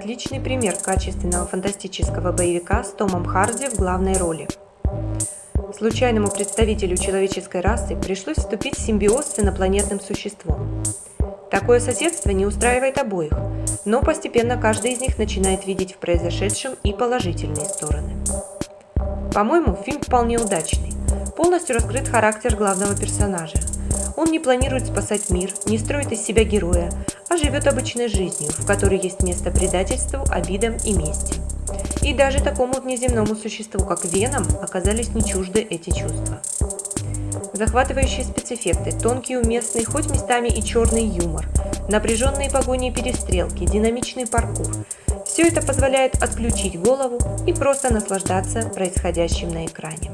отличный пример качественного фантастического боевика с Томом Харди в главной роли. Случайному представителю человеческой расы пришлось вступить в симбиоз с инопланетным существом. Такое соседство не устраивает обоих, но постепенно каждый из них начинает видеть в произошедшем и положительные стороны. По-моему, фильм вполне удачный. Полностью раскрыт характер главного персонажа. Он не планирует спасать мир, не строит из себя героя, а живет обычной жизнью, в которой есть место предательству, обидам и мести. И даже такому внеземному существу, как Веном, оказались не чужды эти чувства. Захватывающие спецэффекты, тонкий уместный, хоть местами и черный юмор, напряженные погони и перестрелки, динамичный паркур – все это позволяет отключить голову и просто наслаждаться происходящим на экране.